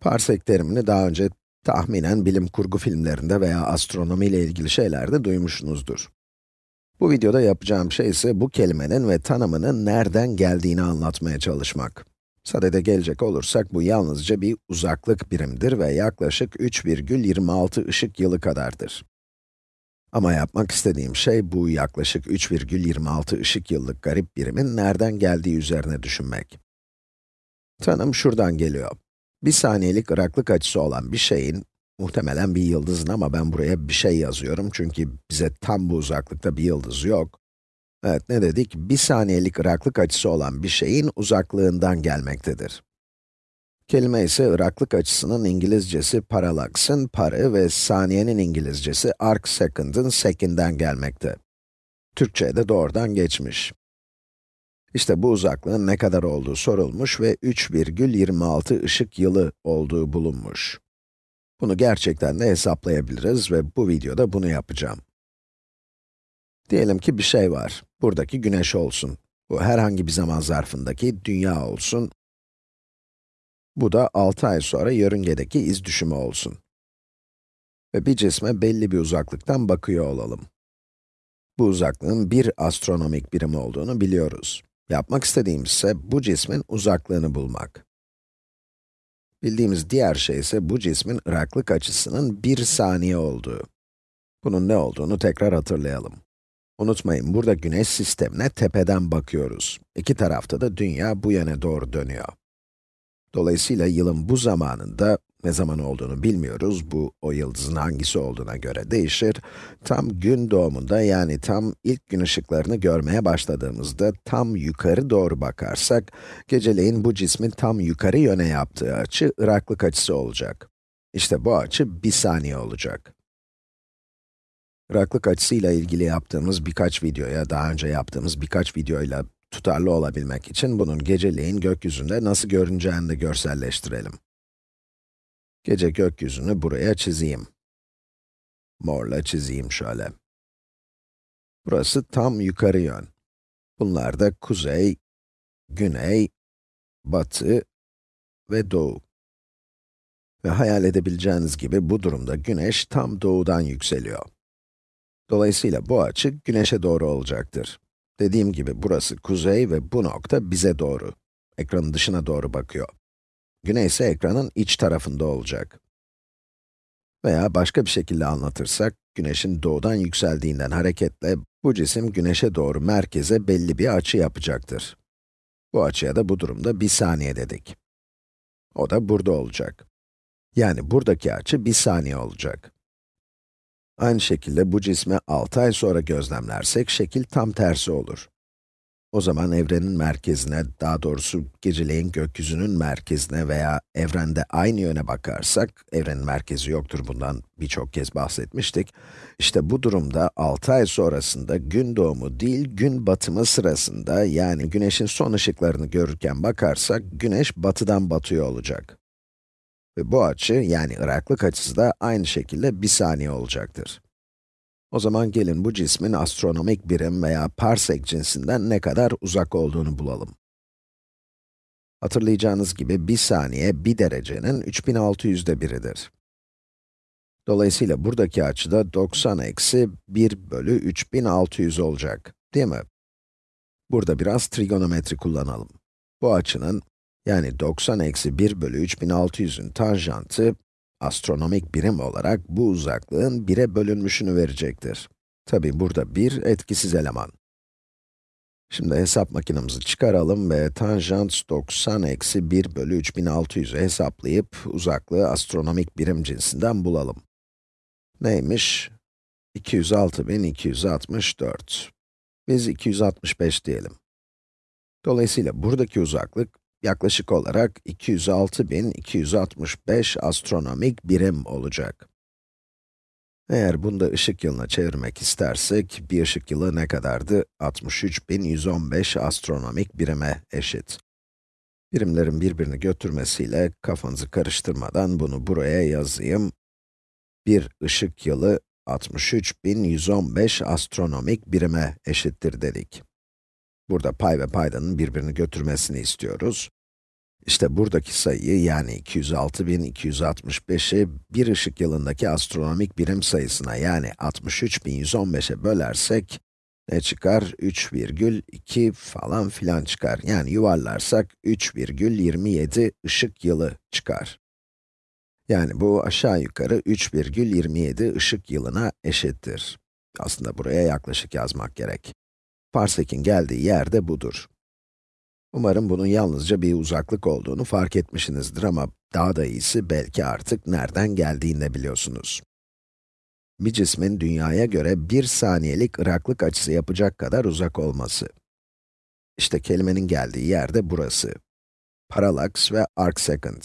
Parsek terimini daha önce tahminen bilim kurgu filmlerinde veya astronomi ile ilgili şeylerde duymuşsunuzdur. Bu videoda yapacağım şey ise bu kelimenin ve tanımının nereden geldiğini anlatmaya çalışmak. Sadede gelecek olursak bu yalnızca bir uzaklık birimdir ve yaklaşık 3,26 ışık yılı kadardır. Ama yapmak istediğim şey bu yaklaşık 3,26 ışık yıllık garip birimin nereden geldiği üzerine düşünmek. Tanım şuradan geliyor. Bir saniyelik ıraklık açısı olan bir şeyin, muhtemelen bir yıldızın ama ben buraya bir şey yazıyorum çünkü bize tam bu uzaklıkta bir yıldız yok. Evet, ne dedik? Bir saniyelik ıraklık açısı olan bir şeyin uzaklığından gelmektedir. Kelime ise ıraklık açısının İngilizcesi parallax'ın parı ve saniyenin İngilizcesi arc second'ın second'den gelmekte. Türkçe'ye de doğrudan geçmiş. İşte bu uzaklığın ne kadar olduğu sorulmuş ve 3,26 ışık yılı olduğu bulunmuş. Bunu gerçekten de hesaplayabiliriz ve bu videoda bunu yapacağım. Diyelim ki bir şey var. Buradaki güneş olsun. Bu herhangi bir zaman zarfındaki dünya olsun. Bu da 6 ay sonra yörüngedeki iz düşümü olsun. Ve bir cisme belli bir uzaklıktan bakıyor olalım. Bu uzaklığın bir astronomik birim olduğunu biliyoruz. Yapmak istediğimiz ise bu cismin uzaklığını bulmak. Bildiğimiz diğer şey ise bu cismin ıraklık açısının bir saniye olduğu. Bunun ne olduğunu tekrar hatırlayalım. Unutmayın, burada güneş sistemine tepeden bakıyoruz. İki tarafta da dünya bu yöne doğru dönüyor. Dolayısıyla yılın bu zamanında, ne zaman olduğunu bilmiyoruz, bu o yıldızın hangisi olduğuna göre değişir. Tam gün doğumunda yani tam ilk gün ışıklarını görmeye başladığımızda tam yukarı doğru bakarsak, geceleyin bu cismin tam yukarı yöne yaptığı açı ıraklık açısı olacak. İşte bu açı bir saniye olacak. Iraklık açısıyla ilgili yaptığımız birkaç videoya, daha önce yaptığımız birkaç videoyla tutarlı olabilmek için bunun geceleyin gökyüzünde nasıl görüneceğini de görselleştirelim. Gece gökyüzünü buraya çizeyim. Morla çizeyim şöyle. Burası tam yukarı yön. Bunlar da kuzey, güney, batı ve doğu. Ve hayal edebileceğiniz gibi bu durumda güneş tam doğudan yükseliyor. Dolayısıyla bu açı güneşe doğru olacaktır. Dediğim gibi burası kuzey ve bu nokta bize doğru. Ekranın dışına doğru bakıyor. Güney ise ekranın iç tarafında olacak. Veya başka bir şekilde anlatırsak, güneşin doğudan yükseldiğinden hareketle bu cisim güneşe doğru merkeze belli bir açı yapacaktır. Bu açıya da bu durumda bir saniye dedik. O da burada olacak. Yani buradaki açı bir saniye olacak. Aynı şekilde bu cismi 6 ay sonra gözlemlersek şekil tam tersi olur. O zaman evrenin merkezine, daha doğrusu geceleyin gökyüzünün merkezine veya evrende aynı yöne bakarsak, evrenin merkezi yoktur bundan birçok kez bahsetmiştik. İşte bu durumda 6 ay sonrasında gün doğumu değil, gün batımı sırasında, yani güneşin son ışıklarını görürken bakarsak, güneş batıdan batıyor olacak. Ve bu açı, yani ıraklık açısı da aynı şekilde bir saniye olacaktır. O zaman gelin bu cismin astronomik birim veya parsek cinsinden ne kadar uzak olduğunu bulalım. Hatırlayacağınız gibi bir saniye bir derecenin 3600'de biridir. Dolayısıyla buradaki açı da 90 eksi 1 bölü 3600 olacak, değil mi? Burada biraz trigonometri kullanalım. Bu açının yani 90 eksi 1 bölü 3600'ün tanjantı, astronomik birim olarak bu uzaklığın 1'e bölünmüşünü verecektir. Tabi burada 1 etkisiz eleman. Şimdi hesap makinemizi çıkaralım ve tanjant 90 eksi 1 bölü 3600'ü hesaplayıp uzaklığı astronomik birim cinsinden bulalım. Neymiş? 206.264. Biz 265 diyelim. Dolayısıyla buradaki uzaklık yaklaşık olarak 206.265 astronomik birim olacak. Eğer bunu da ışık yılına çevirmek istersek, bir ışık yılı ne kadardı? 63.115 astronomik birime eşit. Birimlerin birbirini götürmesiyle kafanızı karıştırmadan bunu buraya yazayım. Bir ışık yılı 63.115 astronomik birime eşittir dedik. Burada pay ve paydanın birbirini götürmesini istiyoruz. İşte buradaki sayıyı yani 206.265'i bir ışık yılındaki astronomik birim sayısına yani 63.115'e bölersek ne çıkar? 3,2 falan filan çıkar. Yani yuvarlarsak 3,27 ışık yılı çıkar. Yani bu aşağı yukarı 3,27 ışık yılına eşittir. Aslında buraya yaklaşık yazmak gerek. Parsek'in geldiği yer de budur. Umarım bunun yalnızca bir uzaklık olduğunu fark etmişsinizdir ama daha da iyisi belki artık nereden geldiğini de biliyorsunuz. Bir cismin dünyaya göre bir saniyelik ıraklık açısı yapacak kadar uzak olması. İşte kelimenin geldiği yer de burası. Parallax ve arcsecond.